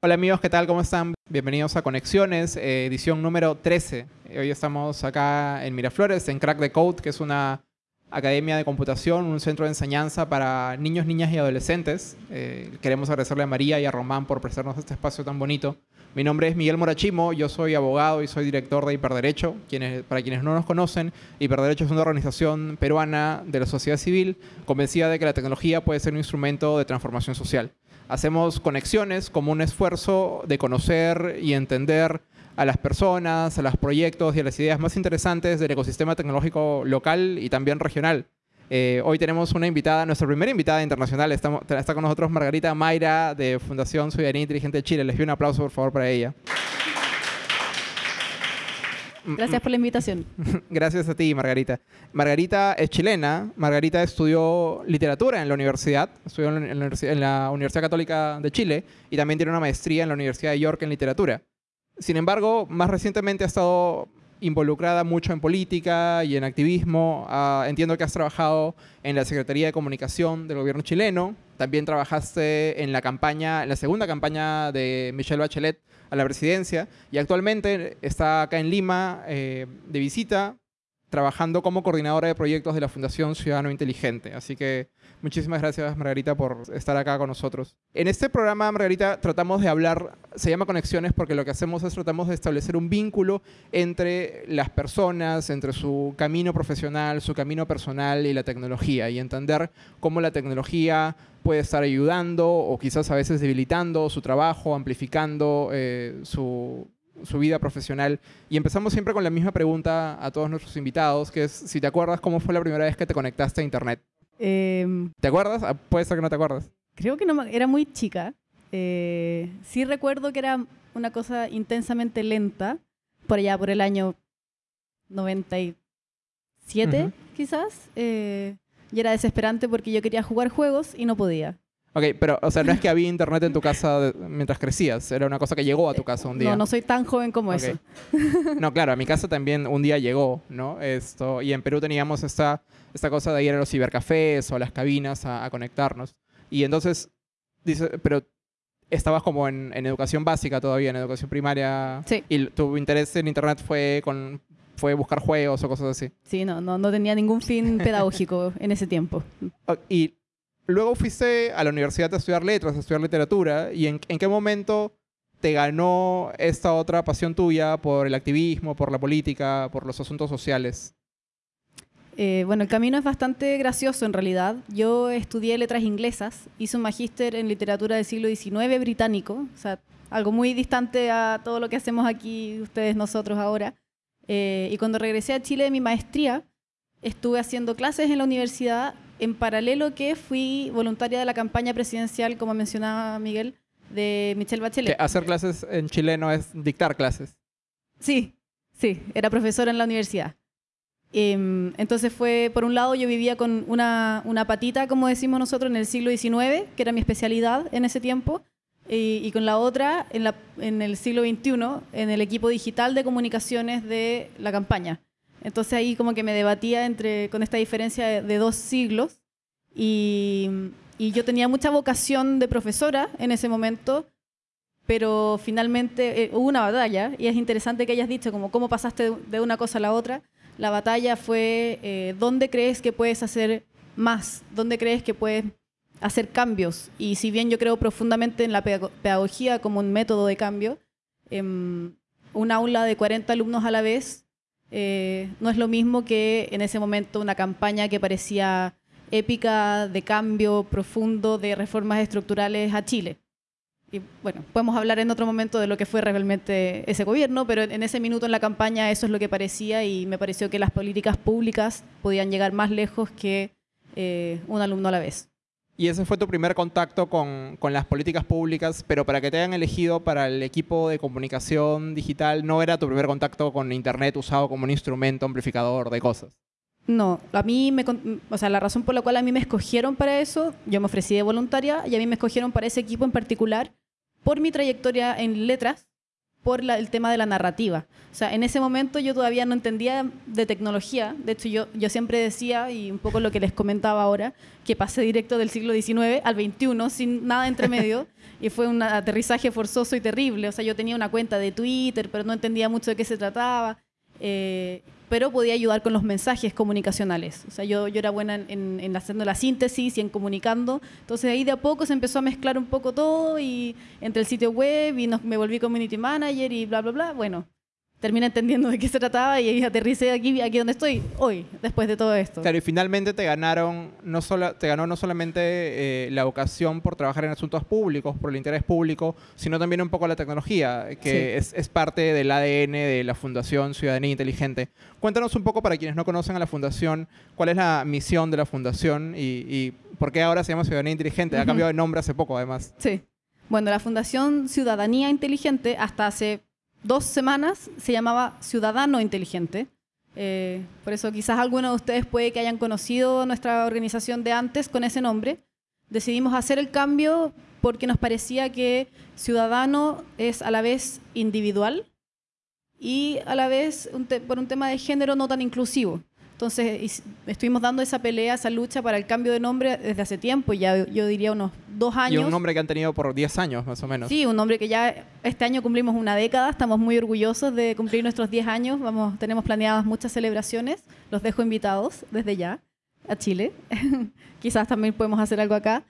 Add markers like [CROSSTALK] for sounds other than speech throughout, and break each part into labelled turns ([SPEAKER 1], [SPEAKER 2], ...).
[SPEAKER 1] Hola amigos, ¿qué tal? ¿Cómo están? Bienvenidos a Conexiones, eh, edición número 13. Hoy estamos acá en Miraflores, en Crack the Code, que es una academia de computación, un centro de enseñanza para niños, niñas y adolescentes. Eh, queremos agradecerle a María y a Román por prestarnos este espacio tan bonito. Mi nombre es Miguel Morachimo, yo soy abogado y soy director de Hiperderecho. Quienes, para quienes no nos conocen, Hiperderecho es una organización peruana de la sociedad civil convencida de que la tecnología puede ser un instrumento de transformación social. Hacemos conexiones como un esfuerzo de conocer y entender a las personas, a los proyectos y a las ideas más interesantes del ecosistema tecnológico local y también regional. Eh, hoy tenemos una invitada, nuestra primera invitada internacional. Está con nosotros Margarita Mayra de Fundación Ciudadanía Inteligente de Chile. Les pido un aplauso, por favor, para ella.
[SPEAKER 2] Gracias por la invitación. [LAUGHS]
[SPEAKER 1] Gracias a ti, Margarita. Margarita es chilena. Margarita estudió literatura en la universidad, estudió en la, en la Universidad Católica de Chile y también tiene una maestría en la Universidad de York en literatura. Sin embargo, más recientemente ha estado involucrada mucho en política y en activismo. Ah, entiendo que has trabajado en la Secretaría de Comunicación del gobierno chileno. También trabajaste en la campaña, en la segunda campaña de Michelle Bachelet a la presidencia y actualmente está acá en Lima eh, de visita trabajando como coordinadora de proyectos de la Fundación Ciudadano Inteligente. Así que muchísimas gracias, Margarita, por estar acá con nosotros. En este programa, Margarita, tratamos de hablar, se llama Conexiones porque lo que hacemos es tratamos de establecer un vínculo entre las personas, entre su camino profesional, su camino personal y la tecnología, y entender cómo la tecnología puede estar ayudando o quizás a veces debilitando su trabajo, amplificando eh, su su vida profesional. Y empezamos siempre con la misma pregunta a todos nuestros invitados, que es si te acuerdas cómo fue la primera vez que te conectaste a Internet.
[SPEAKER 2] Em,
[SPEAKER 1] ¿Te acuerdas? Ah, puede ser que no te acuerdas.
[SPEAKER 2] creo que no, era muy chica. Eh, sí recuerdo que era una cosa intensamente lenta, por allá, por el año 97,
[SPEAKER 1] Ujú.
[SPEAKER 2] quizás. eh, y era desesperante porque yo quería jugar juegos y no podía.
[SPEAKER 1] Ok, pero, o sea, no es que había internet en tu casa de- mientras crecías, era una cosa que llegó a tu casa un día.
[SPEAKER 2] No, no soy tan joven como
[SPEAKER 1] Ok.
[SPEAKER 2] eso. [LAUGHS]
[SPEAKER 1] No, claro, a mi casa también un día llegó, ¿no? Esto, y en Perú teníamos esta, esta cosa de ir a los cibercafés o a las cabinas a, a conectarnos. Y entonces, dice, pero estabas como en, en educación básica todavía, en educación primaria.
[SPEAKER 2] Sí.
[SPEAKER 1] Y tu interés en internet fue con fue buscar juegos o cosas así.
[SPEAKER 2] Sí, no, no, no tenía ningún fin pedagógico en ese tiempo.
[SPEAKER 1] Y luego fuiste a la universidad a estudiar letras, a estudiar literatura. ¿Y en, qué momento te ganó esta otra pasión tuya por el activismo, por la política, por los asuntos sociales?
[SPEAKER 2] Eh, bueno, el camino es bastante gracioso en realidad. Yo estudié letras inglesas, hice un magíster en literatura del siglo XIX británico, o sea, algo muy distante a todo lo que hacemos aquí ustedes, nosotros ahora. Eh, y cuando regresé a Chile de mi maestría, estuve haciendo clases en la universidad, en paralelo que fui voluntaria de la campaña presidencial, como mencionaba Miguel, de Michelle
[SPEAKER 1] Que
[SPEAKER 2] Bachelet.
[SPEAKER 1] hacer clases en chileno es dictar clases.
[SPEAKER 2] Sí, sí, era profesora en la universidad. Em, entonces fue, por un lado, yo vivía con una, una patita, como decimos nosotros, en el siglo XIX, que era mi especialidad en ese tiempo, y, y con la otra en, la- en el siglo XXI, en el equipo digital de comunicaciones de la campaña. Entonces ahí como que me debatía entre, con esta diferencia de, de dos siglos, y, y yo tenía mucha vocación de profesora en ese momento, pero finalmente eh, hubo una batalla y es interesante que hayas dicho como cómo pasaste de- una cosa a la otra. La batalla fue eh, dónde crees que puedes hacer más, dónde crees que puedes hacer cambios. Y si bien yo creo profundamente en la pedago- pedagogía como un método de cambio, em, un aula de 40 alumnos a la vez eh, no es lo mismo que en ese momento una campaña que parecía épica de cambio profundo de reformas estructurales a Chile. Y bueno, podemos hablar en otro momento de lo que fue realmente ese gobierno, pero en ese minuto en la campaña eso es lo que parecía y me pareció que las políticas públicas podían llegar más lejos que eh, un alumno a la vez.
[SPEAKER 1] Y ese fue tu primer contacto con, con las políticas públicas, pero para que te hayan elegido para el equipo de comunicación digital, no era tu primer contacto con Internet usado como un instrumento amplificador de cosas.
[SPEAKER 2] No, a mí me, o sea, la razón por la cual a mí me escogieron para eso, yo me ofrecí de voluntaria y a mí me escogieron para ese equipo en particular por mi trayectoria en letras, por el tema de la narrativa. O sea, en ese momento yo todavía no entendía de tecnología. De hecho, yo, yo siempre decía, y un poco lo que les comentaba ahora, que pasé directo del siglo XIX al XXI sin nada entre [LAUGHS] medio. y fue un aterrizaje forzoso y terrible. O sea, yo tenía una cuenta de Twitter, pero no entendía mucho de qué se trataba. Eh, pero podía ayudar con los mensajes comunicacionales. O sea, yo, era buena en, en, haciendo la síntesis y en comunicando. Entonces ahí de a poco se empezó a mezclar un poco todo y entre el sitio web y me volví community manager y bla, bla, bla. Bueno, terminé entendiendo de qué se trataba y aterricé aquí, aquí donde estoy hoy, después de todo esto.
[SPEAKER 1] Claro, y finalmente te ganaron, no solo, te ganó no solamente eh, la vocación por trabajar en asuntos públicos, por el interés público, sino también un poco la tecnología, que es, es, parte del ADN de la Fundación Ciudadanía Inteligente. Cuéntanos un poco para quienes no conocen a la Fundación, cuál es la misión de la Fundación y, y por qué ahora se llama Ciudadanía Inteligente. Ha cambiado de nombre hace poco, además.
[SPEAKER 2] Sí. Bueno, la Fundación Ciudadanía Inteligente hasta hace dos semanas se llamaba Ciudadano Inteligente. Eh, por eso quizás algunos de ustedes puede que hayan conocido nuestra organización de antes con ese nombre. Decidimos hacer el cambio porque nos parecía que ciudadano es a la vez individual y a la vez por un tema de género no tan inclusivo. Entonces estuvimos dando esa pelea, esa lucha para el cambio de nombre desde hace tiempo, ya yo diría unos dos años.
[SPEAKER 1] Y un nombre que han tenido por 10 años más o menos.
[SPEAKER 2] Sí, un nombre que ya este año cumplimos una década, estamos muy orgullosos de cumplir nuestros 10 años, Vamos, tenemos planeadas muchas celebraciones, los dejo invitados desde ya a Chile, [LAUGHS] quizás también podemos hacer algo acá.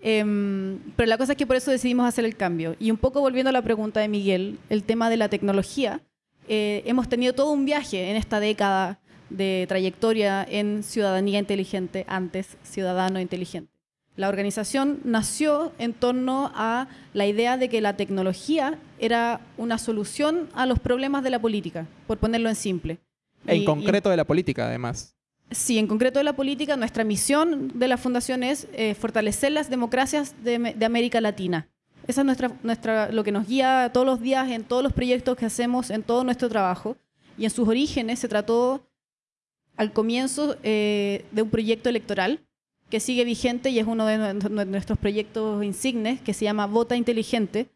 [SPEAKER 2] Em, pero la cosa es que por eso decidimos hacer el cambio. Y un poco volviendo a la pregunta de Miguel, el tema de la tecnología, eh, hemos tenido todo un viaje en esta década de trayectoria en ciudadanía inteligente, antes ciudadano inteligente. La organización nació en torno a la idea de que la tecnología era una solución a los problemas de la política, por ponerlo en simple.
[SPEAKER 1] En concreto de la política, además.
[SPEAKER 2] Sí, en concreto de la política, nuestra misión de la Fundación es eh, fortalecer las democracias de, América Latina. Esa es nuestra, nuestra, lo que nos guía todos los días en todos los proyectos que hacemos, en todo nuestro trabajo. Y en sus orígenes se trató al comienzo eh, de un proyecto electoral que sigue vigente y es uno de nuestros proyectos insignes, que se llama Vota Inteligente,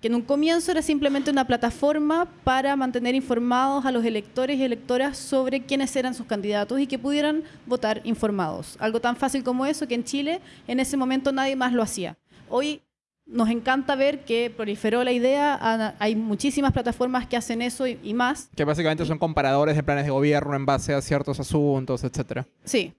[SPEAKER 2] que en un comienzo era simplemente una plataforma para mantener informados a los electores y electoras sobre quiénes eran sus candidatos y que pudieran votar informados. Algo tan fácil como eso que en Chile en ese momento nadie más lo hacía. Hoy nos encanta ver que proliferó la idea, hay muchísimas plataformas que hacen eso y, más.
[SPEAKER 1] Que básicamente son comparadores de planes de gobierno en base a ciertos asuntos, etcétera.
[SPEAKER 2] Sí.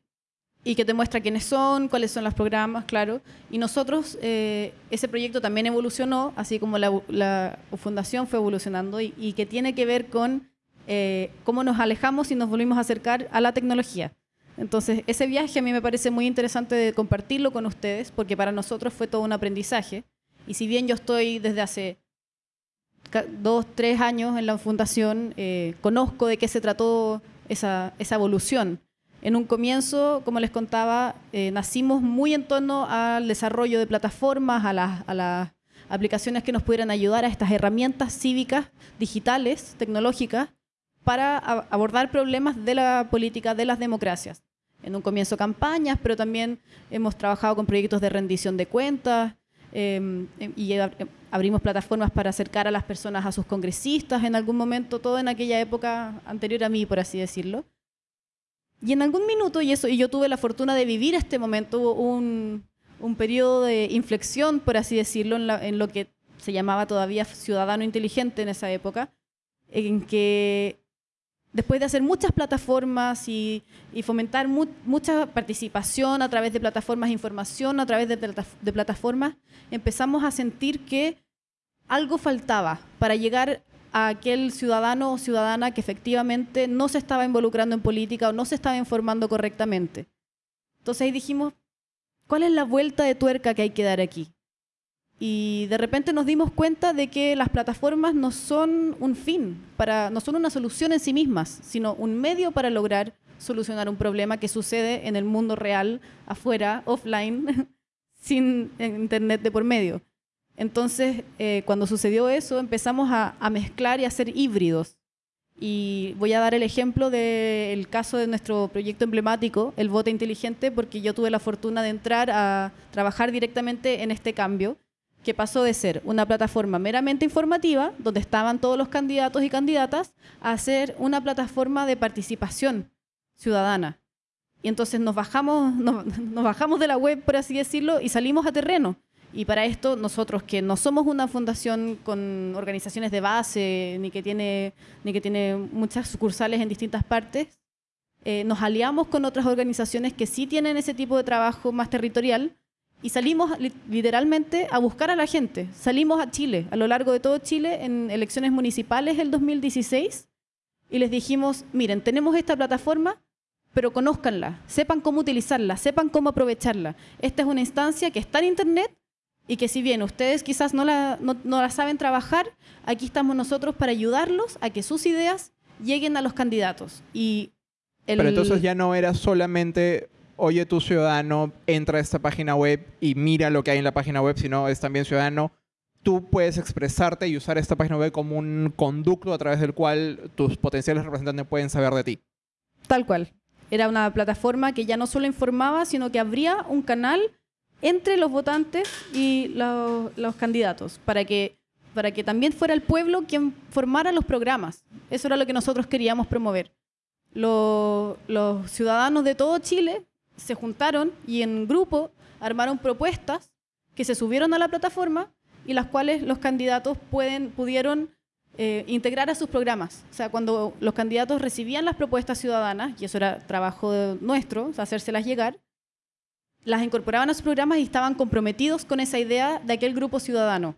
[SPEAKER 2] Y que te muestra quiénes son, cuáles son los programas, claro. Y nosotros, eh, ese proyecto también evolucionó, así como la, fundación fue evolucionando, y, que tiene que ver con eh, cómo nos alejamos y nos volvimos a acercar a la tecnología. Entonces, ese viaje a mí me parece muy interesante de compartirlo con ustedes, porque para nosotros fue todo un aprendizaje. Y si bien yo estoy desde hace dos, tres años en la fundación, eh, conozco de qué se trató esa, evolución. En un comienzo, como les contaba, eh, nacimos muy en torno al desarrollo de plataformas, a las, a las aplicaciones que nos pudieran ayudar a estas herramientas cívicas, digitales, tecnológicas, para abordar problemas de la política, de las democracias. En un comienzo campañas, pero también hemos trabajado con proyectos de rendición de cuentas, Em, em, y abrimos plataformas para acercar a las personas a sus congresistas en algún momento, todo en aquella época anterior a mí, por así decirlo. Y en algún minuto, y, eso, y yo tuve la fortuna de vivir este momento, un, un periodo de inflexión, por así decirlo, en, en lo que se llamaba todavía ciudadano inteligente en esa época, en que después de hacer muchas plataformas y, fomentar mucha participación a través de plataformas de información, a través de, de, plataformas, empezamos a sentir que algo faltaba para llegar a aquel ciudadano o ciudadana que efectivamente no se estaba involucrando en política o no se estaba informando correctamente. Entonces ahí dijimos, ¿cuál es la vuelta de tuerca que hay que dar aquí? Y de repente nos dimos cuenta de que las plataformas no son un fin, para, no son una solución en sí mismas, sino un medio para lograr solucionar un problema que sucede en el mundo real, afuera, offline, [LAUGHS] sin internet de por medio. Entonces, eh, cuando sucedió eso, empezamos a, a, mezclar y a ser híbridos. Y voy a dar el ejemplo del caso de nuestro proyecto emblemático, el voto inteligente, porque yo tuve la fortuna de entrar a trabajar directamente en este cambio que pasó de ser una plataforma meramente informativa, donde estaban todos los candidatos y candidatas, a ser una plataforma de participación ciudadana. Y entonces nos bajamos, nos, bajamos de la web, por así decirlo, y salimos a terreno. Y para esto nosotros, que no somos una fundación con organizaciones de base, ni que tiene, ni que tiene muchas sucursales en distintas partes, eh, nos aliamos con otras organizaciones que sí tienen ese tipo de trabajo más territorial y salimos literalmente a buscar a la gente. Salimos a Chile, a lo largo de todo Chile, en elecciones municipales el 2016, y les dijimos, miren, tenemos esta plataforma, pero conózcanla, sepan cómo utilizarla, sepan cómo aprovecharla. Esta es una instancia que está en Internet y que si bien ustedes quizás no la, no, la saben trabajar, aquí estamos nosotros para ayudarlos a que sus ideas lleguen a los candidatos. Y
[SPEAKER 1] Pero entonces ya no era solamente oye, tu ciudadano entra a esta página web y mira lo que hay en la página web, sino es también ciudadano, tú puedes expresarte y usar esta página web como un conducto a través del cual tus potenciales representantes pueden saber de ti.
[SPEAKER 2] Tal cual. Era una plataforma que ya no solo informaba, sino que abría un canal entre los votantes y los, candidatos, para que, para que también fuera el pueblo quien formara los programas. Eso era lo que nosotros queríamos promover. los ciudadanos de todo Chile se juntaron y en grupo armaron propuestas que se subieron a la plataforma y las cuales los candidatos pueden, pudieron eh, integrar a sus programas. O sea, cuando los candidatos recibían las propuestas ciudadanas, y eso era trabajo nuestro, hacérselas llegar, las incorporaban a sus programas y estaban comprometidos con esa idea de aquel grupo ciudadano.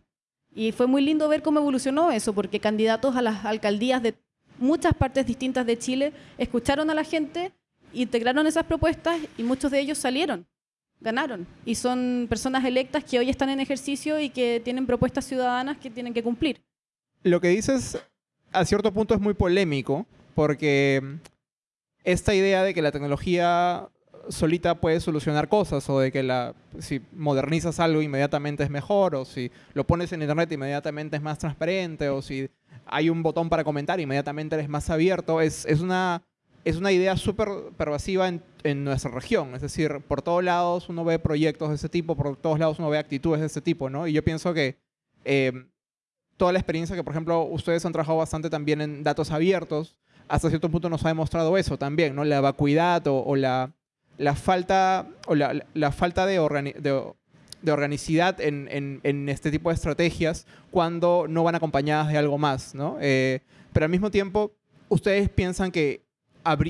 [SPEAKER 2] Y fue muy lindo ver cómo evolucionó eso, porque candidatos a las alcaldías de muchas partes distintas de Chile escucharon a la gente integraron esas propuestas y muchos de ellos salieron, ganaron. Y son personas electas que hoy están en ejercicio y que tienen propuestas ciudadanas que tienen que cumplir.
[SPEAKER 1] Lo que dices a cierto punto es muy polémico porque esta idea de que la tecnología solita puede solucionar cosas o de que la, si modernizas algo inmediatamente es mejor o si lo pones en internet inmediatamente es más transparente o si hay un botón para comentar inmediatamente eres más abierto, es, es una es una idea súper pervasiva en, en, nuestra región. Es decir, por todos lados uno ve proyectos de ese tipo, por todos lados uno ve actitudes de ese tipo, ¿no? Y yo pienso que em, toda la experiencia que, por ejemplo, ustedes han trabajado bastante también en datos abiertos, hasta cierto punto nos ha demostrado eso también, ¿no? La vacuidad o, la, la, falta, o la, la falta de, de, de organicidad en, en, en, este tipo de estrategias cuando no van acompañadas de algo más, ¿no? Eh, pero al mismo tiempo, ustedes piensan que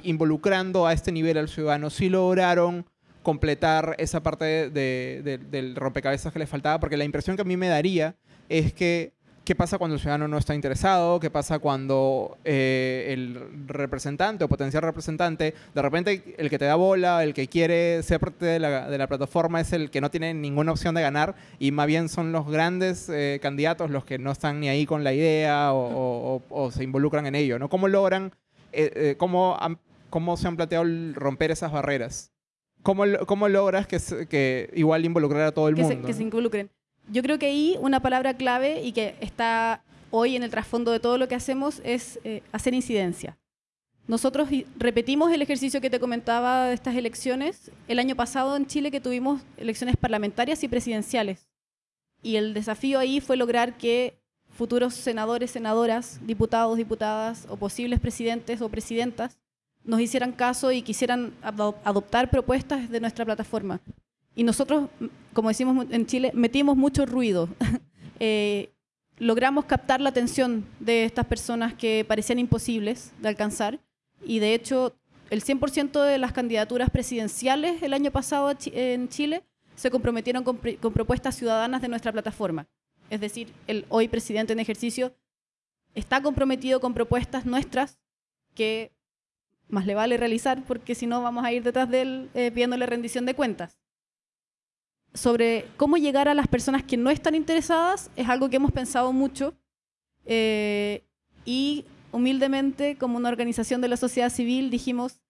[SPEAKER 1] involucrando a este nivel al ciudadano, sí lograron completar esa parte de, del rompecabezas que les faltaba, porque la impresión que a mí me daría es que qué pasa cuando el ciudadano no está interesado, qué pasa cuando eh, el representante o potencial representante, de repente el que te da bola, el que quiere ser parte de la, de la plataforma es el que no tiene ninguna opción de ganar y más bien son los grandes eh, candidatos los que no están ni ahí con la idea o, o se involucran en ello, ¿no? ¿Cómo logran eh, eh, ¿cómo, ¿cómo, se han planteado romper esas barreras? ¿Cómo, cómo logras que, que, igual involucrar a todo el mundo?
[SPEAKER 2] que se involucren. Yo creo que ahí una palabra clave y que está hoy en el trasfondo de todo lo que hacemos es eh, hacer incidencia. Nosotros repetimos el ejercicio que te comentaba de estas elecciones el año pasado en Chile que tuvimos elecciones parlamentarias y presidenciales. Y el desafío ahí fue lograr que futuros senadores, senadoras, diputados, diputadas o posibles presidentes o presidentas nos hicieran caso y quisieran adoptar propuestas de nuestra plataforma. Y nosotros, como decimos en Chile, metimos mucho ruido. [LAUGHS] Eh, logramos captar la atención de estas personas que parecían imposibles de alcanzar y de hecho el 100% de las candidaturas presidenciales el año pasado en Chile se comprometieron con propuestas ciudadanas de nuestra plataforma es decir, el hoy presidente en ejercicio, está comprometido con propuestas nuestras que más le vale realizar porque si no vamos a ir detrás de él eh, pidiéndole rendición de cuentas. Sobre cómo llegar a las personas que no están interesadas es algo que hemos pensado mucho eh, y humildemente como una organización de la sociedad civil dijimos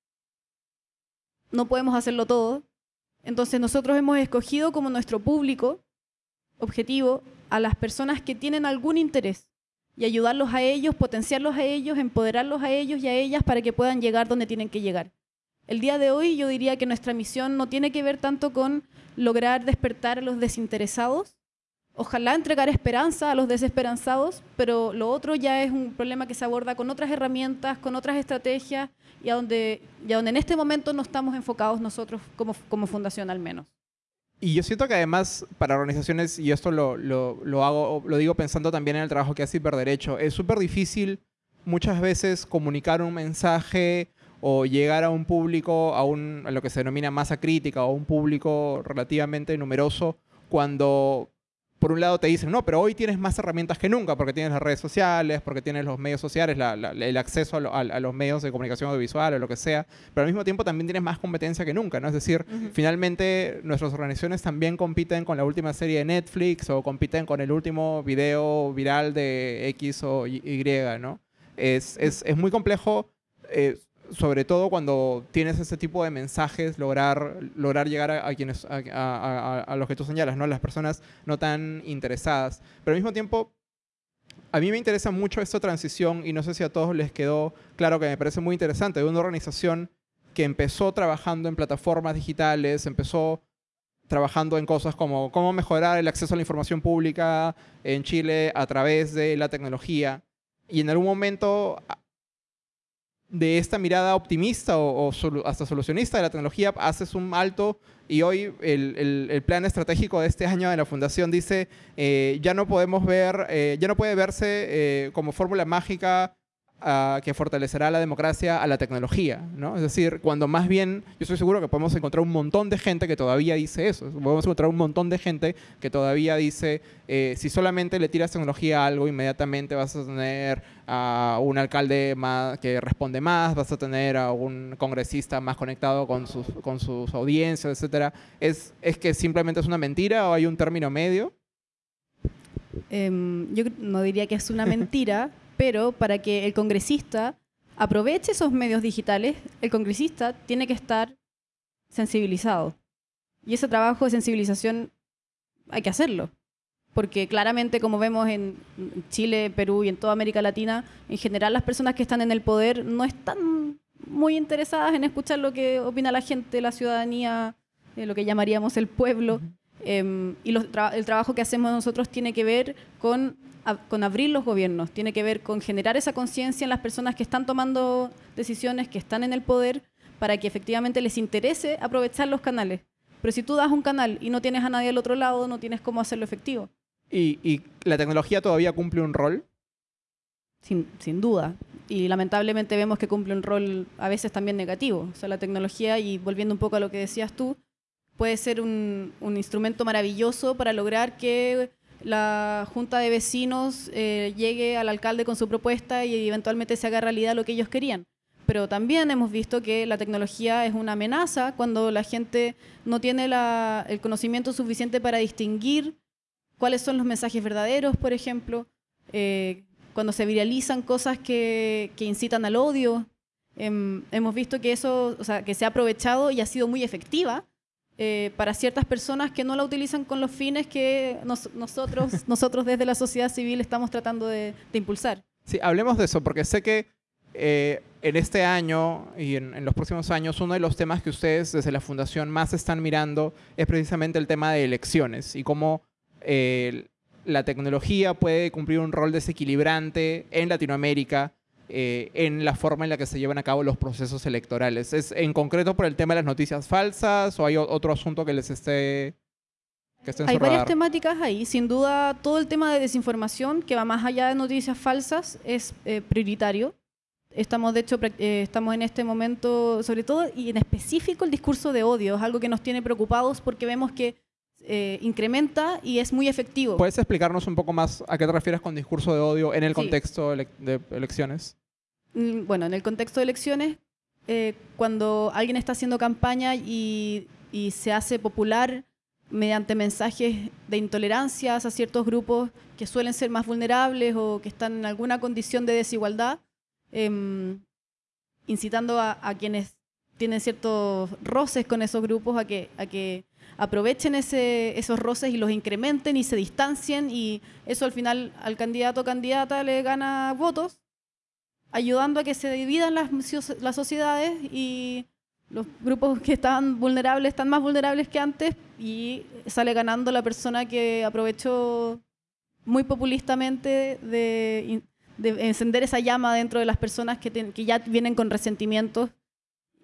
[SPEAKER 2] no podemos hacerlo todo. Entonces nosotros hemos escogido como nuestro público objetivo a las personas que tienen algún interés y ayudarlos a ellos, potenciarlos a ellos, empoderarlos a ellos y a ellas para que puedan llegar donde tienen que llegar. El día de hoy yo diría que nuestra misión no tiene que ver tanto con lograr despertar a los desinteresados, ojalá entregar esperanza a los desesperanzados, pero lo otro ya es un problema que se aborda con otras herramientas, con otras estrategias y a donde, y donde en este momento no estamos enfocados nosotros como, como fundación al menos.
[SPEAKER 1] Y yo siento que además para organizaciones, y esto lo, lo, lo, hago, lo digo pensando también en el trabajo que hace Hiperderecho, es súper difícil muchas veces comunicar un mensaje o llegar a un público, a, un, a lo que se denomina masa crítica, o un público relativamente numeroso, cuando por un lado te dicen, no, pero hoy tienes más herramientas que nunca, porque tienes las redes sociales, porque tienes los medios sociales, el acceso a, los medios de comunicación audiovisual o lo que sea, pero al mismo tiempo también tienes más competencia que nunca, ¿no? Es decir, finalmente nuestras organizaciones también compiten con la última serie de Netflix o compiten con el último video viral de X o Y, ¿no? Es, es, es muy complejo. Eh, sobre todo cuando tienes ese tipo de mensajes, lograr, lograr llegar a, quienes, a, los que tú señalas, ¿no? Las personas no tan interesadas. Pero al mismo tiempo, a mí me interesa mucho esta transición y no sé si a todos les quedó claro que me parece muy interesante, de una organización que empezó trabajando en plataformas digitales, empezó trabajando en cosas como cómo mejorar el acceso a la información pública en Chile a través de la tecnología. Y en algún momento de esta mirada optimista o, hasta solucionista de la tecnología, haces un alto y hoy el, plan estratégico de este [LAUGHS] año de la Fundación dice, eh, ya no podemos ver, eh, ya no puede verse eh, como fórmula mágica que fortalecerá la democracia a la tecnología, ¿no? Es decir, cuando más bien, yo estoy seguro que podemos encontrar un montón de gente que todavía dice eso, podemos encontrar un montón de gente que todavía dice, eh, si solamente le tiras tecnología a algo, inmediatamente vas a tener a un alcalde más, que responde más, vas a tener a un congresista más conectado con sus, con sus audiencias, etc. ¿Es, ¿Es que simplemente es una mentira o hay un término medio?
[SPEAKER 2] Em, yo no diría que es una mentira, pero para que el congresista aproveche esos medios digitales, el congresista tiene que estar sensibilizado. Y ese trabajo de sensibilización hay que hacerlo. Porque claramente, como vemos en Chile, Perú y en toda América Latina, en general las personas que están en el poder no están muy interesadas en escuchar lo que opina la gente, la ciudadanía, eh, lo que llamaríamos el pueblo. Em, y el trabajo que hacemos nosotros tiene que ver con con abrir los gobiernos, tiene que ver con generar esa conciencia en las personas que están tomando decisiones, que están en el poder, para que efectivamente les interese aprovechar los canales. Pero si tú das un canal y no tienes a nadie al otro lado, no tienes cómo hacerlo efectivo.
[SPEAKER 1] ¿Y, la tecnología todavía cumple un rol?
[SPEAKER 2] Sin, sin, duda. Y lamentablemente vemos que cumple un rol a veces también negativo. O sea, la tecnología, y volviendo un poco a lo que decías tú, puede ser un, instrumento maravilloso para lograr que la junta de vecinos eh, llegue al alcalde con su propuesta y eventualmente se haga realidad lo que ellos querían. Pero también hemos visto que la tecnología es una amenaza cuando la gente no tiene el conocimiento suficiente para distinguir cuáles son los mensajes verdaderos, por ejemplo, eh, cuando se viralizan cosas que, incitan al odio. Em, hemos visto que eso, o sea, que se ha aprovechado y ha sido muy efectiva eh, para ciertas personas que no la utilizan con los fines que nosotros, [LAUGHS] nosotros desde la sociedad civil estamos tratando de, impulsar.
[SPEAKER 1] Sí, hablemos de eso, porque sé que eh, en este año y en, los próximos años, uno de los temas que ustedes desde la Fundación más están mirando es precisamente el tema de elecciones y cómo eh, la tecnología puede cumplir un rol desequilibrante en Latinoamérica eh, en la forma en la que se llevan a cabo los procesos electorales. ¿Es en concreto por el tema de las noticias falsas o hay otro asunto que les esté...
[SPEAKER 2] Que hay varias temáticas ahí. Sin duda, todo el tema de desinformación, que va más allá de noticias falsas, es eh, prioritario. Estamos, de hecho, eh, estamos en este momento, sobre todo y en específico, el discurso de odio. Es algo que nos tiene preocupados porque vemos que incrementa y es muy efectivo.
[SPEAKER 1] ¿Puedes explicarnos un poco más a qué te refieres con discurso de odio en el contexto de elecciones?
[SPEAKER 2] Bueno, en el contexto de elecciones, eh, cuando alguien está haciendo campaña y, se hace popular mediante mensajes de intolerancia a ciertos grupos que suelen ser más vulnerables o que están en alguna condición de desigualdad, em, incitando a, quienes tienen ciertos roces con esos grupos a que, a que aprovechen esos roces y los incrementen y se distancien y eso al final al candidato o candidata le gana votos ayudando a que se dividan las, las sociedades y, los grupos que estaban vulnerables están más vulnerables que antes y sale ganando la persona que aprovechó muy populistamente de, encender esa llama dentro de las personas que, que ya vienen con resentimientos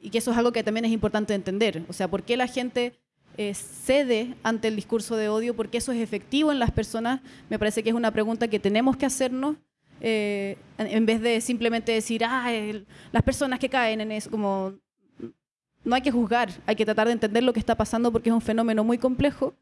[SPEAKER 2] y que eso es algo que también es importante entender. O sea, ¿por qué la gente eh, cede ante el discurso de odio? ¿Por qué eso es efectivo en las personas? Me parece que es una pregunta que tenemos que hacernos eh, en vez de simplemente decir, ah, las personas que caen en eso, como no hay que juzgar, hay que tratar de entender lo que está pasando porque es un fenómeno muy complejo,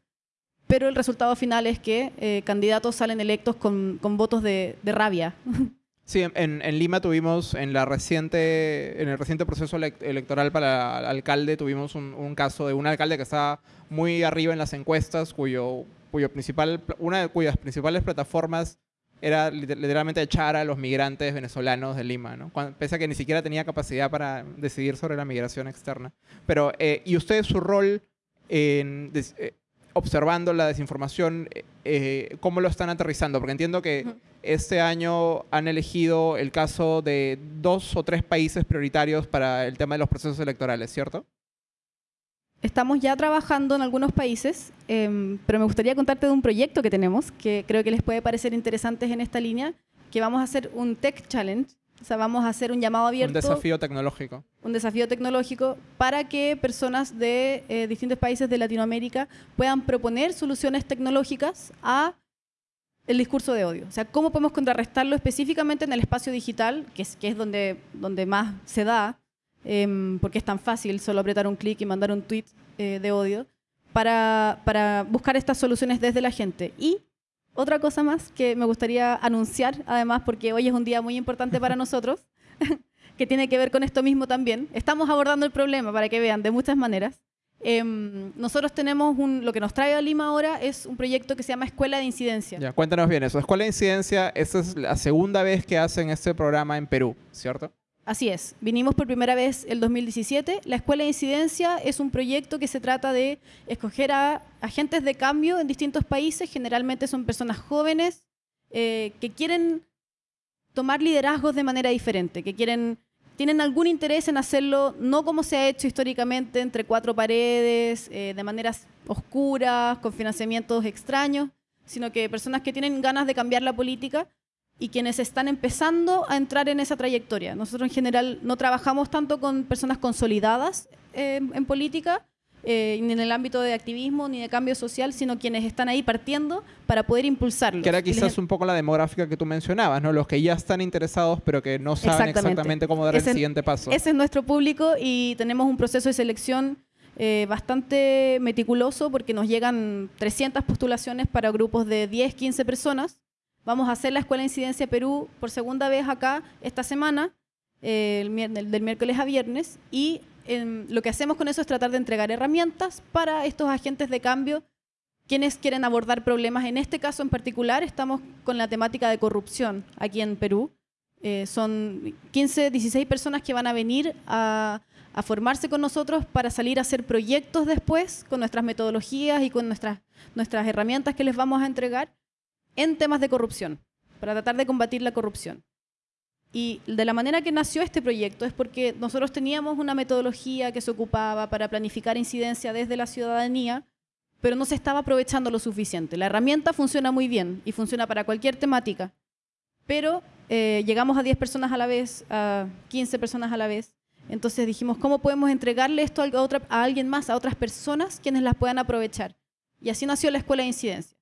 [SPEAKER 2] pero el resultado final es que eh, candidatos salen electos con, votos de, rabia. [LAUGHS]
[SPEAKER 1] Sí, en, Lima tuvimos, en, la reciente, en el reciente proceso electoral para alcalde, tuvimos un, caso de un alcalde que estaba muy arriba en las encuestas, cuyo, cuyo principal, una de cuyas principales plataformas era literalmente echar a los migrantes venezolanos de Lima, ¿no? pese a que ni siquiera tenía capacidad para decidir sobre la migración externa. Pero, eh, ¿y usted su rol en eh, observando la desinformación, eh, cómo lo están aterrizando? Porque entiendo que este año han elegido el caso de dos o tres países prioritarios para el tema de los procesos electorales, ¿cierto?
[SPEAKER 2] Estamos ya trabajando en algunos países, em, pero me gustaría contarte de un proyecto que tenemos que creo que les puede parecer interesantes en esta línea, que vamos a hacer un Tech Challenge, o sea, vamos a hacer un llamado abierto.
[SPEAKER 1] Un desafío tecnológico.
[SPEAKER 2] Un desafío tecnológico para que personas de eh, distintos países de Latinoamérica puedan proponer soluciones tecnológicas a el discurso de odio. O sea, cómo podemos contrarrestarlo específicamente en el espacio digital, que es, que es donde, donde más se da, Em, porque es tan fácil solo apretar un clic y mandar un tweet eh, de odio, para, para buscar estas soluciones desde la gente. Y otra cosa más que me gustaría anunciar, además, porque hoy es un día muy importante para [LAUGHS] nosotros, [LAUGHS] que tiene que ver con esto mismo también. Estamos abordando el problema, para que vean, de muchas maneras. Em, nosotros tenemos un, lo que nos trae a Lima ahora es un proyecto que se llama Escuela de Incidencia.
[SPEAKER 1] Ya, cuéntanos bien eso. Escuela de Incidencia, esta es la segunda vez que hacen este programa en Perú, ¿cierto?
[SPEAKER 2] Así es, vinimos por primera vez el 2017. La Escuela de Incidencia es un proyecto que se trata de escoger a agentes de cambio en distintos países, generalmente son personas jóvenes eh, que quieren tomar liderazgos de manera diferente, que quieren, tienen algún interés en hacerlo no como se ha hecho históricamente entre cuatro paredes, eh, de maneras oscuras, con financiamientos extraños, sino que personas que tienen ganas de cambiar la política y quienes están empezando a entrar en esa trayectoria. Nosotros en general no trabajamos tanto con personas consolidadas eh, en política, eh, ni en el ámbito de activismo ni de cambio social, sino quienes están ahí partiendo para poder impulsarlo.
[SPEAKER 1] Que era quizás un poco la demográfica que tú mencionabas, ¿no? Los que ya están interesados pero que no saben exactamente, cómo dar el siguiente paso.
[SPEAKER 2] Ese es nuestro público y tenemos un proceso de selección eh, bastante meticuloso porque nos llegan 300 postulaciones para grupos de 10, 15 personas Vamos a hacer la Escuela de Incidencia Perú por segunda vez acá esta semana, eh, del miércoles a viernes, y em, lo que hacemos con eso es tratar de entregar herramientas para estos agentes de cambio quienes quieren abordar problemas. En este caso en particular estamos con la temática de corrupción aquí en Perú. Eh, son 15, 16 personas que van a venir a, a, formarse con nosotros para salir a hacer proyectos después con nuestras metodologías y con nuestras, nuestras herramientas que les vamos a entregar en temas de corrupción, para tratar de combatir la corrupción. Y de la manera que nació este proyecto es porque nosotros teníamos una metodología que se ocupaba para planificar incidencia desde la ciudadanía, pero no se estaba aprovechando lo suficiente. La herramienta funciona muy bien y funciona para cualquier temática, pero eh, llegamos a 10 personas a la vez, a 15 personas a la vez. Entonces dijimos, ¿cómo podemos entregarle esto a, alguien más, a otras personas quienes las puedan aprovechar? Y así nació la Escuela de Incidencia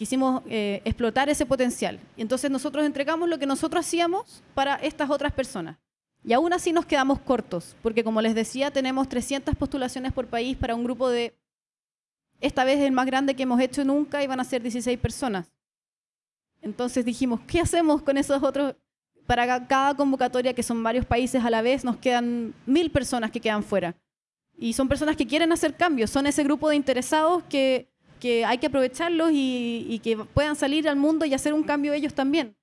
[SPEAKER 2] quisimos eh, explotar ese potencial. Entonces nosotros entregamos lo que nosotros hacíamos para estas otras personas. Y aún así nos quedamos cortos, porque como les decía, tenemos 300 postulaciones por país para un grupo de, esta vez el más grande que hemos hecho nunca, y van a ser 16 personas. Entonces dijimos, ¿qué hacemos con esos otros? Para cada convocatoria, que son varios países a la vez, nos quedan mil personas que quedan fuera. Y son personas que quieren hacer cambios, son ese grupo de interesados que que hay que aprovecharlos y, que puedan salir al mundo y hacer un cambio ellos también.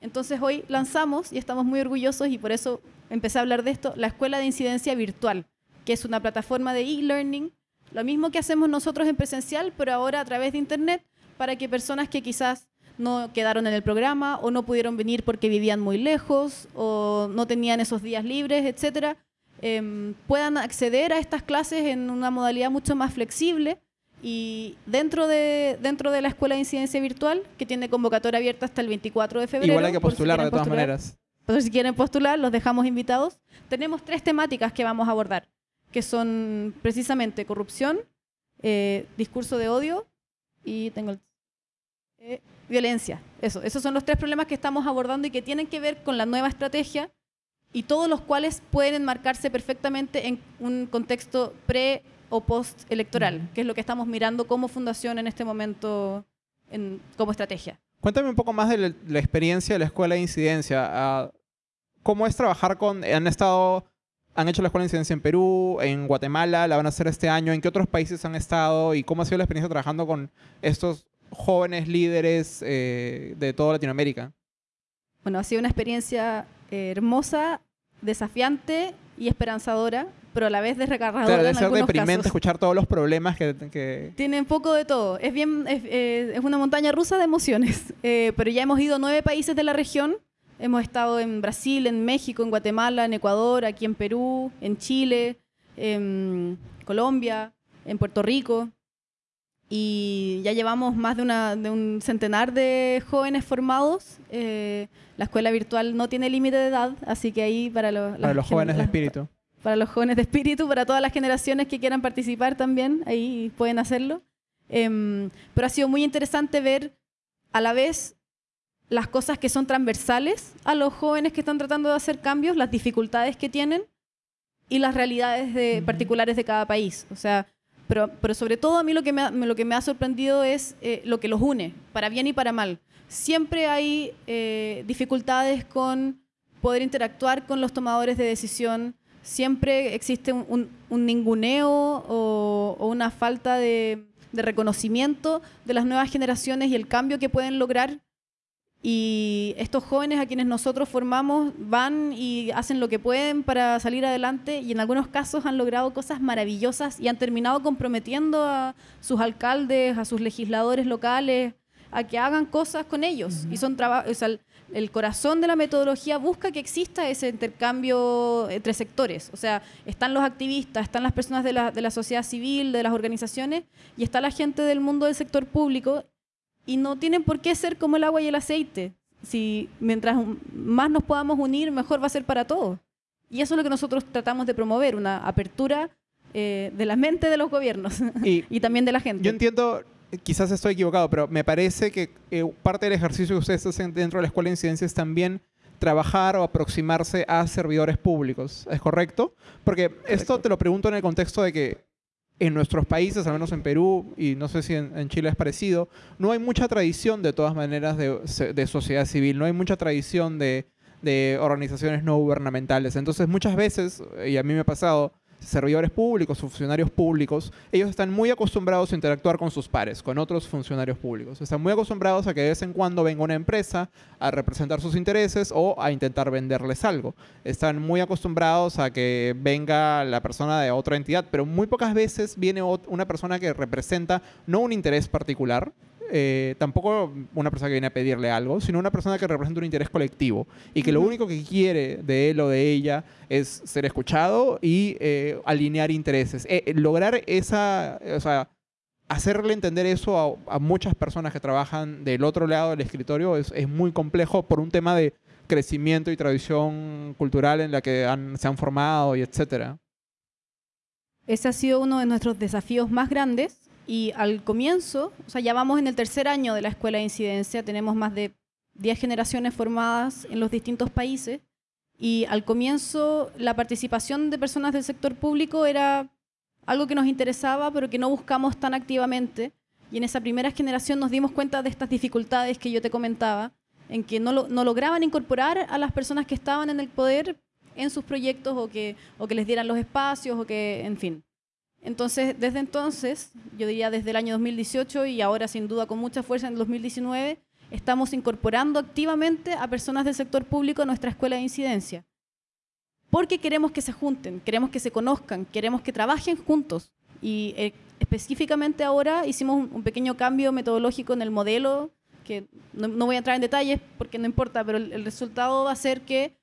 [SPEAKER 2] Entonces hoy lanzamos, y estamos muy orgullosos, y por eso empecé a hablar de esto, la Escuela de Incidencia Virtual, que es una plataforma de e-learning, lo mismo que hacemos nosotros en presencial, pero ahora a través de Internet, para que personas que quizás no quedaron en el programa o no pudieron venir porque vivían muy lejos o no tenían esos días libres, etcétera, em, puedan acceder a estas clases en una modalidad mucho más flexible y dentro de, dentro de la Escuela de Incidencia Virtual, que tiene convocatoria abierta hasta el 24 de febrero.
[SPEAKER 1] Igual hay que
[SPEAKER 2] si
[SPEAKER 1] postular de todas
[SPEAKER 2] postular.
[SPEAKER 1] maneras.
[SPEAKER 2] Entonces, si quieren postular, los dejamos invitados. Tenemos tres temáticas que vamos a abordar, que son precisamente corrupción, eh, discurso de odio y tengo el- eh, violencia. Eso, esos son los tres problemas que estamos abordando y que tienen que ver con la nueva estrategia y todos los cuales pueden enmarcarse perfectamente en un contexto pre o post electoral, que es lo que estamos mirando como fundación en este momento en- como estrategia.
[SPEAKER 1] Cuéntame un poco más de la, la experiencia de la escuela de incidencia. Ah, ¿Cómo es trabajar con... Han estado... Han hecho la escuela de incidencia en Perú, en Guatemala, la van a hacer este año. ¿En qué otros países han estado? ¿Y cómo ha sido la experiencia trabajando con estos jóvenes líderes eh, de toda Latinoamérica?
[SPEAKER 2] Bueno, ha sido una experiencia eh, hermosa, desafiante y esperanzadora, pero a la vez desrecargadora
[SPEAKER 1] Claro, debe
[SPEAKER 2] en
[SPEAKER 1] ser
[SPEAKER 2] algunos
[SPEAKER 1] deprimente
[SPEAKER 2] casos.
[SPEAKER 1] escuchar todos los problemas que... que-
[SPEAKER 2] Tiene un poco de todo. Es bien, es, eh, es una montaña rusa de emociones. [LAUGHS] Eh, pero ya hemos ido a nueve países de la región. Hemos estado en Brasil, en México, en Guatemala, en Ecuador, aquí en Perú, en Chile, en Colombia, en Puerto Rico. Y ya llevamos más de, una- de un centenar de jóvenes formados. Eh, la escuela virtual no tiene límite de edad, así que ahí para, lo-
[SPEAKER 1] para los jóvenes de espíritu.
[SPEAKER 2] para los jóvenes de espíritu, para todas las generaciones que quieran participar también, ahí pueden hacerlo. Em, pero ha sido muy interesante ver a la vez las cosas que son transversales a los jóvenes que están tratando de hacer cambios, las dificultades que tienen y las realidades de-
[SPEAKER 1] Ujú.
[SPEAKER 2] particulares de cada país. O sea, pero, pero sobre todo a mí lo que me ha, lo que me ha sorprendido es eh, lo que los une, para bien y para mal. Siempre hay eh, dificultades con poder interactuar con los tomadores de decisión, siempre existe un, un- un ninguneo o, o una falta de, de reconocimiento de las nuevas generaciones y el cambio que pueden lograr. Y estos jóvenes a quienes nosotros formamos van y hacen lo que pueden para salir adelante y en algunos casos han logrado cosas maravillosas y han terminado comprometiendo a sus alcaldes, a sus legisladores locales, a que hagan cosas con ellos. Y son traba- o sea, el- el corazón de la metodología busca que exista ese intercambio entre sectores. O sea, están los activistas, están las personas de la, de la sociedad civil, de las organizaciones, y está la gente del mundo del sector público, y no tienen por qué ser como el agua y el aceite. Si mientras más nos podamos unir, mejor va a ser para todos. Y eso es lo que nosotros tratamos de promover, una apertura eh, de la mente de los gobiernos [LAUGHS]
[SPEAKER 1] Y
[SPEAKER 2] y también de la gente.
[SPEAKER 1] Yo entiendo, quizás estoy equivocado, pero me parece que eh, parte del ejercicio que ustedes hacen dentro de la escuela de incidencia es también trabajar o aproximarse a servidores públicos. ¿Es correcto? Porque esto te lo pregunto en el contexto de que en nuestros países, al menos en Perú, y no sé si en, Chile es parecido, no hay mucha tradición de todas maneras de, sociedad civil, no hay mucha tradición de organizaciones no gubernamentales. Entonces muchas veces, y a mí me ha pasado, servidores públicos, funcionarios públicos, ellos están muy acostumbrados a interactuar con sus pares, con otros funcionarios públicos. Están muy acostumbrados a que de vez en cuando venga una empresa a representar sus intereses o a intentar venderles algo. Están muy acostumbrados a que venga la persona de otra entidad, pero muy pocas veces viene una persona que representa no un interés particular, eh, tampoco una persona que viene a pedirle algo, sino una persona que representa un interés colectivo y que lo único que quiere de él o de ella es ser escuchado y eh, alinear intereses. Eh, eh, lograr esa, o sea, hacerle entender eso a, a muchas personas que trabajan del otro lado del escritorio es, es muy complejo por un tema de crecimiento y tradición cultural en la que han- se han formado y etcétera.
[SPEAKER 2] Ese ha sido uno de nuestros desafíos más grandes y al comienzo, o sea, ya vamos en el tercer año de la escuela de incidencia, tenemos más de 10 generaciones formadas en los distintos países y al comienzo la participación de personas del sector público era algo que nos interesaba pero que no buscamos tan activamente y en esa primera generación nos dimos cuenta de estas dificultades que yo te comentaba, en que no, lo- no lograban incorporar a las personas que estaban en el poder en sus proyectos o que, o que les dieran los espacios o que, en fin. Entonces, desde entonces, yo diría desde el año 2018 y ahora sin duda con mucha fuerza en el 2019, estamos incorporando activamente a personas del sector público a nuestra escuela de incidencia. Porque queremos que se junten, queremos que se conozcan, queremos que trabajen juntos. Y eh, específicamente ahora hicimos un pequeño cambio metodológico en el modelo, que no, no voy a entrar en detalles porque no importa, pero el, el resultado va a ser que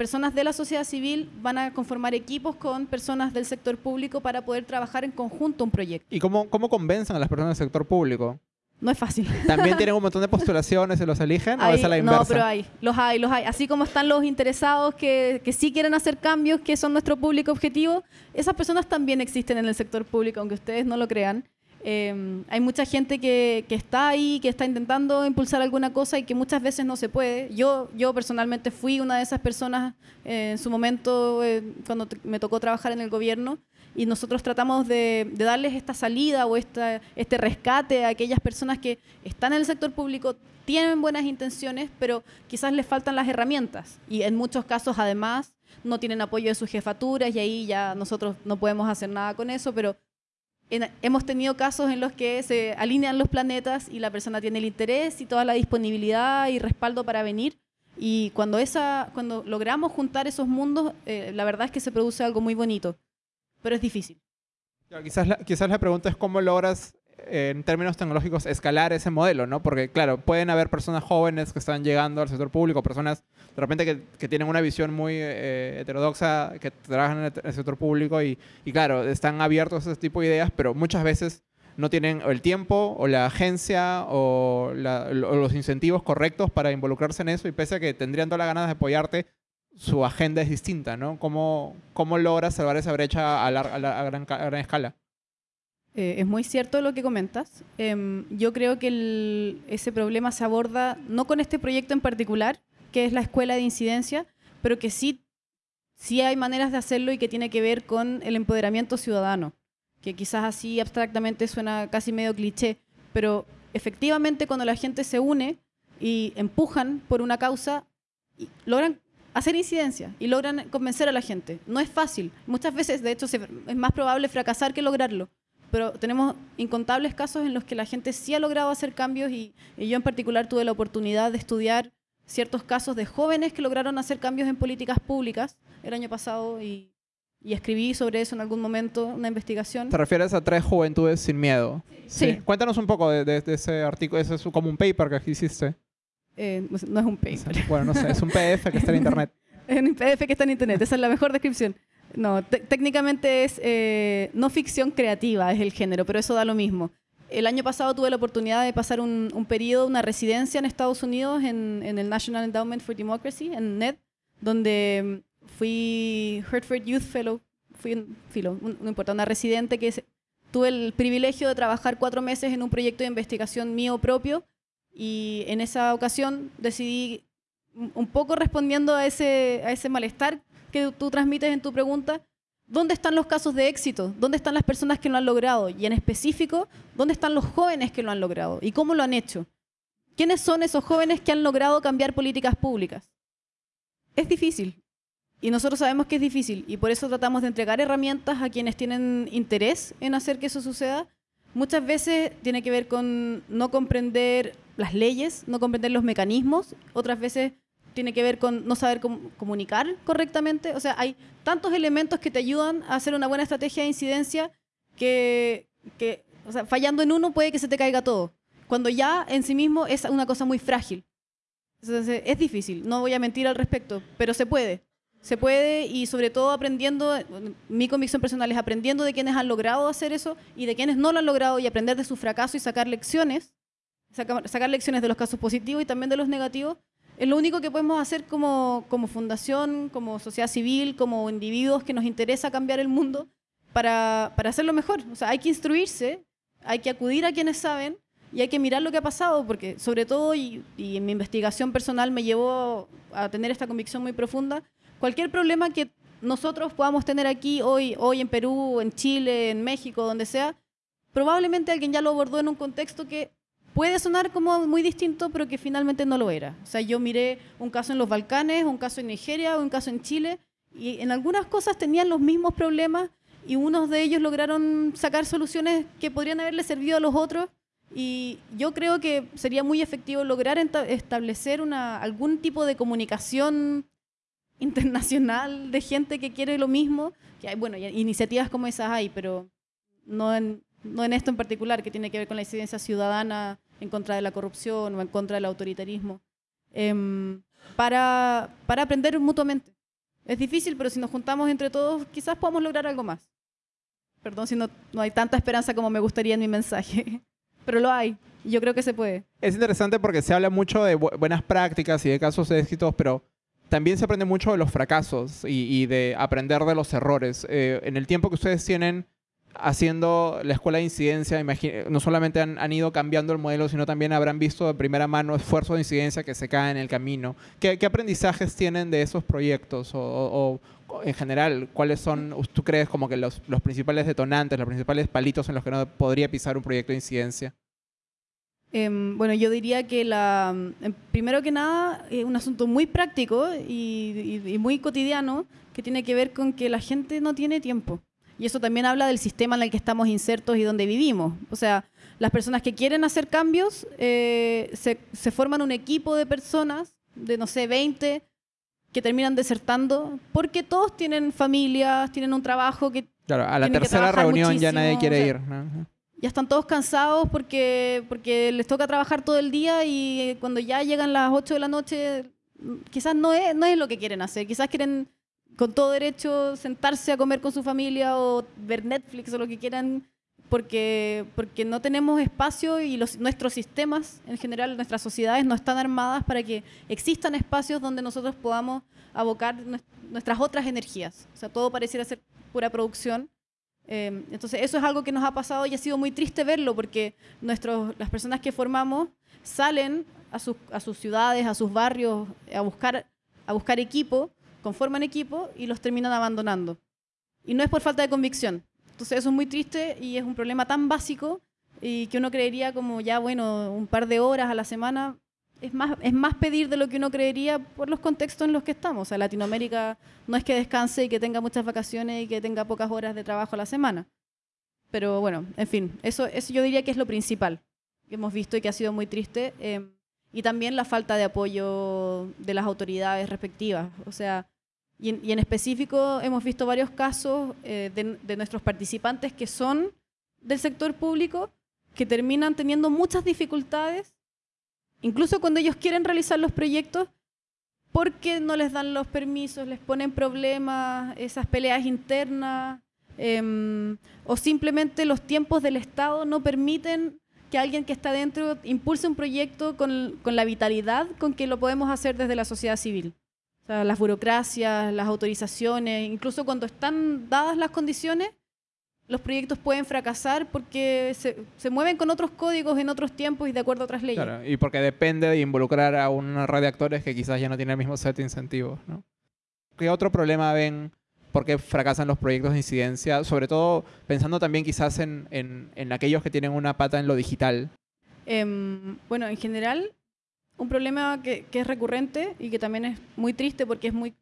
[SPEAKER 2] personas de la sociedad civil van a conformar equipos con personas del sector público para poder trabajar en conjunto un proyecto.
[SPEAKER 1] ¿Y cómo, cómo convencen a las personas del sector público?
[SPEAKER 2] No es fácil.
[SPEAKER 1] ¿También tienen un [LAUGHS] montón de postulaciones y los eligen? ¿O es a la inversa?
[SPEAKER 2] No, pero hay. Los hay, los hay. Así como están los interesados que, que sí quieren hacer cambios, que son nuestro público objetivo, esas personas también existen en el sector público, aunque ustedes no lo crean. Eh, hay mucha gente que, que, está ahí, que está intentando impulsar alguna cosa y que muchas veces no se puede. Yo, yo personalmente fui una de esas personas eh, en su momento eh, cuando me tocó trabajar en el gobierno y nosotros tratamos de, de darles esta salida o esta, este rescate a aquellas personas que están en el sector público, tienen buenas intenciones, pero quizás les faltan las herramientas y en muchos casos además no tienen apoyo de sus jefaturas y ahí ya nosotros no podemos hacer nada con eso, pero hemos tenido casos en los que se alinean los planetas y la persona tiene el interés y toda la disponibilidad y respaldo para venir. Y cuando, esa, cuando logramos juntar esos mundos, eh, la verdad es que se produce algo muy bonito, pero es difícil.
[SPEAKER 1] Quizás la, quizás la pregunta es cómo logras en términos tecnológicos, escalar ese modelo, ¿no? Porque, claro, pueden haber personas jóvenes que están llegando al sector público, personas de repente que, que tienen una visión muy eh, heterodoxa, que trabajan en el, sector público y, y, claro, están abiertos a ese tipo de ideas, pero muchas veces no tienen el tiempo o la agencia o, la, o, los incentivos correctos para involucrarse en eso y pese a que tendrían todas las ganas de apoyarte, su agenda es distinta, ¿no? ¿Cómo, cómo logras salvar esa brecha a, la, a, la, a, gran, a gran escala?
[SPEAKER 2] Eh, es muy cierto lo que comentas. Eh, yo creo que ese problema se aborda no con este proyecto en particular, que es la escuela de incidencia, pero que sí, sí hay maneras de hacerlo y que tiene que ver con el empoderamiento ciudadano, que quizás así abstractamente suena casi medio cliché, pero efectivamente cuando la gente se une y empujan por una causa, logran hacer incidencia y logran convencer a la gente. No es fácil. Muchas veces, de hecho, es más probable fracasar que lograrlo pero tenemos incontables casos en los que la gente sí ha logrado hacer cambios y, y, yo en particular tuve la oportunidad de estudiar ciertos casos de jóvenes que lograron hacer cambios en políticas públicas el año pasado y, y escribí sobre eso en algún momento, una investigación.
[SPEAKER 1] ¿Te refieres a tres juventudes sin miedo?
[SPEAKER 2] Sí. sí.
[SPEAKER 1] Cuéntanos un poco de, de, de ese artículo, ese es como un paper que hiciste.
[SPEAKER 2] Eh, no es un paper.
[SPEAKER 1] Bueno, no sé, es un PDF que está en internet. [LAUGHS]
[SPEAKER 2] es un PDF que está en internet, esa es la mejor descripción. No, técnicamente es eh, no ficción creativa, es el género, pero eso da lo mismo. El año pasado tuve la oportunidad de pasar un, un periodo, una residencia en Estados Unidos, en, en, el National Endowment for Democracy, en NED, donde fui Hertford Youth Fellow, fui filo, no importa, una residente que es, tuve el privilegio de trabajar cuatro meses en un proyecto de investigación mío propio y en esa ocasión decidí, un poco respondiendo a ese, a ese malestar que tú transmites en tu pregunta, ¿dónde están los casos de éxito? ¿Dónde están las personas que lo han logrado? Y en específico, ¿dónde están los jóvenes que lo han logrado? ¿Y cómo lo han hecho? ¿Quiénes son esos jóvenes que han logrado cambiar políticas públicas? Es difícil. Y nosotros sabemos que es difícil. Y por eso tratamos de entregar herramientas a quienes tienen interés en hacer que eso suceda. Muchas veces tiene que ver con no comprender las leyes, no comprender los mecanismos. Otras veces tiene que ver con no saber com comunicar correctamente. O sea, hay tantos elementos que te ayudan a hacer una buena estrategia de incidencia que, o sea, fallando en uno puede que se te caiga todo. Cuando ya en sí mismo es una cosa muy frágil. Entonces, es difícil, no voy a mentir al respecto, pero se puede. Se puede y sobre todo aprendiendo, mi convicción personal es aprendiendo de quienes han logrado hacer eso y de quienes no lo han logrado y aprender de su fracaso y sacar lecciones, sacar lecciones de los casos positivos y también de los negativos es lo único que podemos hacer como, como fundación, como sociedad civil, como individuos que nos interesa cambiar el mundo para, para hacerlo mejor. O sea, hay que instruirse, hay que acudir a quienes saben y hay que mirar lo que ha pasado, porque sobre todo, y, en mi investigación personal me llevó a tener esta convicción muy profunda, cualquier problema que nosotros podamos tener aquí hoy, hoy en Perú, en Chile, en México, donde sea, probablemente alguien ya lo abordó en un contexto que puede sonar como muy distinto, pero que finalmente no lo era. O sea, yo miré un caso en los Balcanes, un caso en Nigeria, un caso en Chile, y en algunas cosas tenían los mismos problemas y unos de ellos lograron sacar soluciones que podrían haberle servido a los otros. Y yo creo que sería muy efectivo lograr establecer una, algún tipo de comunicación [LAUGHS] internacional de gente que quiere lo mismo. Que hay, bueno, iniciativas como esas hay, pero no en, no en esto en particular, que tiene que ver con la incidencia ciudadana en contra de la corrupción o en contra del autoritarismo, eh, para, para aprender mutuamente. Es difícil, pero si nos juntamos entre todos, quizás podamos lograr algo más. Perdón si no, no hay tanta esperanza como me gustaría en mi mensaje, [LAUGHS] pero lo hay. Yo creo que se puede.
[SPEAKER 1] Es interesante porque se habla mucho de bu- buenas prácticas y de casos de éxitos, pero también se aprende mucho de los fracasos y, y de aprender de los errores. Eh, en el tiempo que ustedes tienen haciendo la escuela de incidencia, no solamente han, han ido cambiando el modelo, sino también habrán visto de primera mano esfuerzos de incidencia que se caen en el camino. ¿Qué, qué aprendizajes tienen de esos proyectos? O, o- o, en general, ¿cuáles son, tú crees, como que los, los principales detonantes, los principales palitos en los que no podría pisar un proyecto de incidencia?
[SPEAKER 2] Em, bueno, yo diría que la, em, primero que nada es un asunto muy práctico y, y- y muy cotidiano que tiene que ver con que la gente no tiene tiempo. Y eso también habla del sistema en el que estamos insertos y donde vivimos. O sea, las personas que quieren hacer cambios eh, se, se forman un equipo de personas, de no sé, 20, que terminan desertando porque todos tienen familias, tienen un trabajo que
[SPEAKER 1] Claro, a la tercera reunión ya nadie quiere
[SPEAKER 2] o sea,
[SPEAKER 1] ir. ¿no?
[SPEAKER 2] ya están todos cansados porque, porque les toca trabajar todo el día y cuando ya llegan las 8 de la noche, quizás no es, no es lo que quieren hacer. Quizás quieren con todo derecho sentarse a comer con su familia o ver Netflix o lo que quieran porque, porque no tenemos espacio y los, nuestros sistemas, en general nuestras sociedades, no están armadas para que existan espacios donde nosotros podamos abocar nues- nuestras otras energías. O sea, todo pareciera ser pura producción. Eh, entonces, eso es algo que nos ha pasado y ha sido muy triste verlo porque nuestros, las personas que formamos salen a sus, a sus ciudades, a sus barrios, a buscar, a buscar equipo, conforman equipo y los terminan abandonando. Y no es por falta de convicción. Entonces, eso es muy triste y es un problema tan básico y que uno creería como ya, bueno, un par de horas a la semana. Es más, es más pedir de lo que uno creería por los contextos en los que estamos. O sea, Latinoamérica no es que descanse y que tenga muchas vacaciones y que tenga pocas horas de trabajo a la semana. Pero bueno, en fin, eso, eso yo diría que es lo principal que hemos visto y que ha sido muy triste. eh, y también la falta de apoyo de las autoridades respectivas. O sea, y en, y en específico hemos visto varios casos eh, de, de nuestros participantes que son del sector público que terminan teniendo muchas dificultades, incluso cuando ellos quieren realizar los proyectos, porque no les dan los permisos, les ponen problemas, esas peleas internas, em, o simplemente los tiempos del Estado no permiten que alguien que está dentro impulse un proyecto con, con la vitalidad con que lo podemos hacer desde la sociedad civil. O sea, las burocracias, las autorizaciones, incluso cuando están dadas las condiciones, los proyectos pueden fracasar porque se, se mueven con otros códigos en otros tiempos y de acuerdo a otras leyes.
[SPEAKER 1] Claro, y porque depende de involucrar a una red de actores que quizás ya no tiene el mismo set de incentivos. ¿no? ¿Qué otro problema ven por qué fracasan los proyectos de incidencia? Sobre todo pensando también quizás en, en- en aquellos que tienen una pata en lo digital.
[SPEAKER 2] Em, bueno, en general, un problema que, que es recurrente y que también es muy triste porque es muy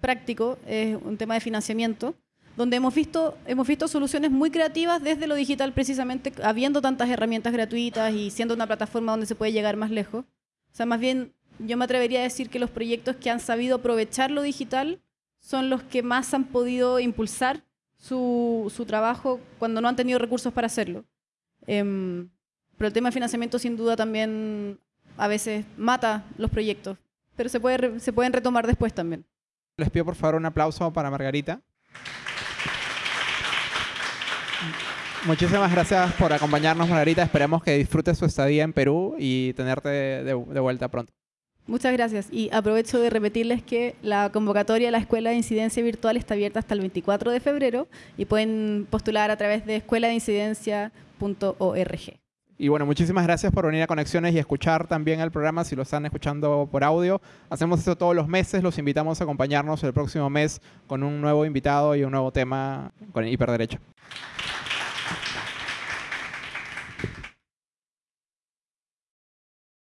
[SPEAKER 2] práctico es un tema de financiamiento, donde hemos visto, hemos visto soluciones muy creativas desde lo digital precisamente, habiendo tantas herramientas gratuitas y siendo una plataforma donde se puede llegar más lejos. O sea, más bien yo me atrevería a decir que los proyectos que han sabido aprovechar lo digital son los que más han podido impulsar su, su trabajo cuando no han tenido recursos para hacerlo. Em, pero el tema de financiamiento sin duda también a veces mata los proyectos, pero se, puede se pueden retomar después también.
[SPEAKER 1] Les pido por favor un aplauso para Margarita. Muchísimas gracias por acompañarnos, Margarita. Esperamos que disfrutes tu estadía en Perú y tenerte de, de vuelta pronto.
[SPEAKER 2] Muchas gracias y aprovecho de repetirles que la convocatoria a la Escuela de Incidencia Virtual está abierta hasta el 24 de febrero y pueden postular a través de escueladeincidencia.org.
[SPEAKER 1] Y bueno, muchísimas gracias por venir a Conexiones y escuchar también el programa si lo están escuchando por audio. Hacemos esto todos los meses, los invitamos a acompañarnos el próximo mes con un nuevo invitado y un nuevo tema con Hiperderecho.